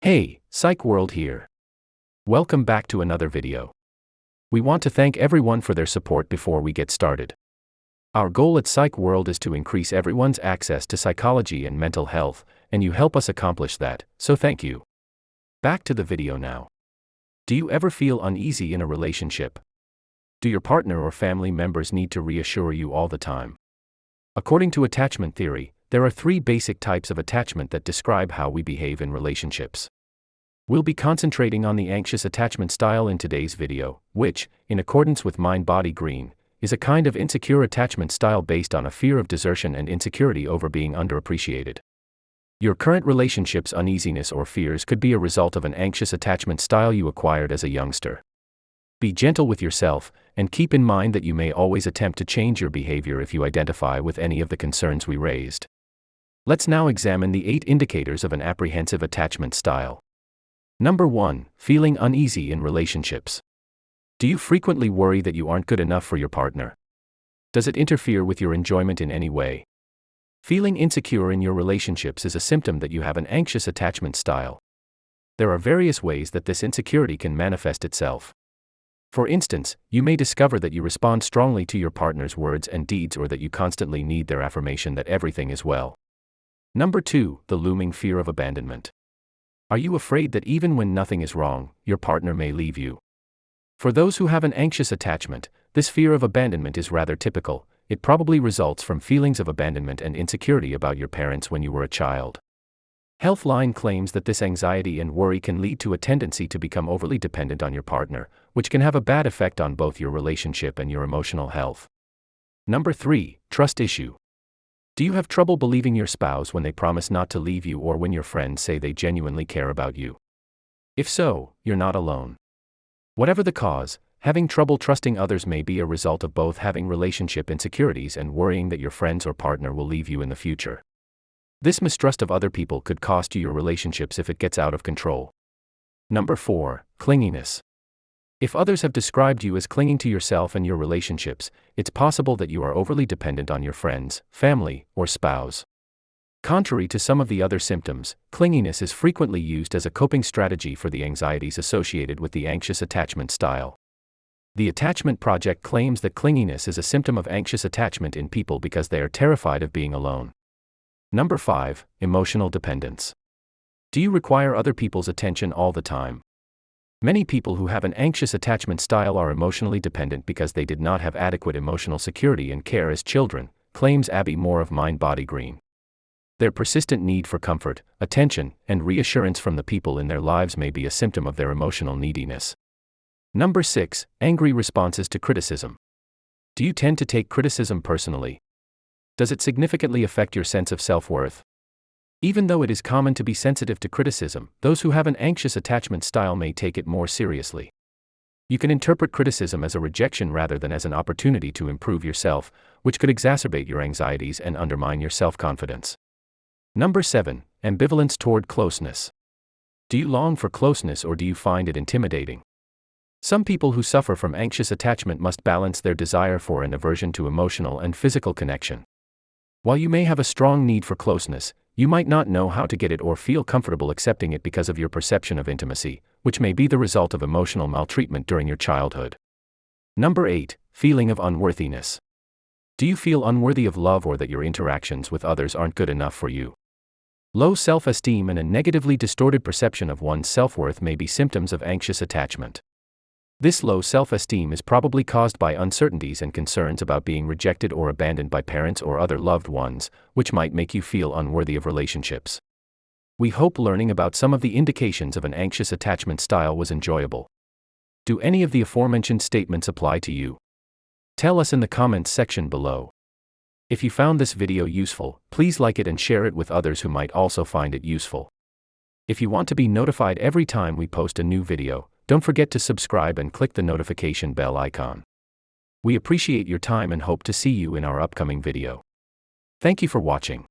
Hey, Psych World here. Welcome back to another video. We want to thank everyone for their support before we get started. Our goal at Psych World is to increase everyone's access to psychology and mental health, and you help us accomplish that, so thank you. Back to the video now. Do you ever feel uneasy in a relationship? Do your partner or family members need to reassure you all the time? According to attachment theory, there are three basic types of attachment that describe how we behave in relationships. We'll be concentrating on the anxious attachment style in today's video, which, in accordance with Mind Body Green, is a kind of insecure attachment style based on a fear of desertion and insecurity over being underappreciated. Your current relationship's uneasiness or fears could be a result of an anxious attachment style you acquired as a youngster. Be gentle with yourself, and keep in mind that you may always attempt to change your behavior if you identify with any of the concerns we raised. Let's now examine the eight indicators of an apprehensive attachment style. Number 1 Feeling uneasy in relationships. Do you frequently worry that you aren't good enough for your partner? Does it interfere with your enjoyment in any way? Feeling insecure in your relationships is a symptom that you have an anxious attachment style. There are various ways that this insecurity can manifest itself. For instance, you may discover that you respond strongly to your partner's words and deeds or that you constantly need their affirmation that everything is well. Number 2. The looming fear of abandonment. Are you afraid that even when nothing is wrong, your partner may leave you? For those who have an anxious attachment, this fear of abandonment is rather typical. It probably results from feelings of abandonment and insecurity about your parents when you were a child. Healthline claims that this anxiety and worry can lead to a tendency to become overly dependent on your partner, which can have a bad effect on both your relationship and your emotional health. Number 3. Trust issue. Do you have trouble believing your spouse when they promise not to leave you or when your friends say they genuinely care about you? If so, you're not alone. Whatever the cause, having trouble trusting others may be a result of both having relationship insecurities and worrying that your friends or partner will leave you in the future. This mistrust of other people could cost you your relationships if it gets out of control. Number 4. Clinginess. If others have described you as clinging to yourself and your relationships, it's possible that you are overly dependent on your friends, family, or spouse. Contrary to some of the other symptoms, clinginess is frequently used as a coping strategy for the anxieties associated with the anxious attachment style. The Attachment Project claims that clinginess is a symptom of anxious attachment in people because they are terrified of being alone. Number 5. Emotional dependence. Do you require other people's attention all the time? Many people who have an anxious attachment style are emotionally dependent because they did not have adequate emotional security and care as children, claims Abby Moore of Mind Body Green. Their persistent need for comfort, attention, and reassurance from the people in their lives may be a symptom of their emotional neediness. Number 6. Angry responses to criticism. Do you tend to take criticism personally? Does it significantly affect your sense of self worth? Even though it is common to be sensitive to criticism, those who have an anxious attachment style may take it more seriously. You can interpret criticism as a rejection rather than as an opportunity to improve yourself, which could exacerbate your anxieties and undermine your self confidence. Number 7. Ambivalence toward closeness. Do you long for closeness or do you find it intimidating? Some people who suffer from anxious attachment must balance their desire for and aversion to emotional and physical connection. While you may have a strong need for closeness, you might not know how to get it or feel comfortable accepting it because of your perception of intimacy, which may be the result of emotional maltreatment during your childhood. Number 8. Feeling of unworthiness. Do you feel unworthy of love or that your interactions with others aren't good enough for you? Low self esteem and a negatively distorted perception of one's self worth may be symptoms of anxious attachment. This low self esteem is probably caused by uncertainties and concerns about being rejected or abandoned by parents or other loved ones, which might make you feel unworthy of relationships. We hope learning about some of the indications of an anxious attachment style was enjoyable. Do any of the aforementioned statements apply to you? Tell us in the comments section below. If you found this video useful, please like it and share it with others who might also find it useful. If you want to be notified every time we post a new video, don't forget to subscribe and click the notification bell icon. We appreciate your time and hope to see you in our upcoming video. Thank you for watching.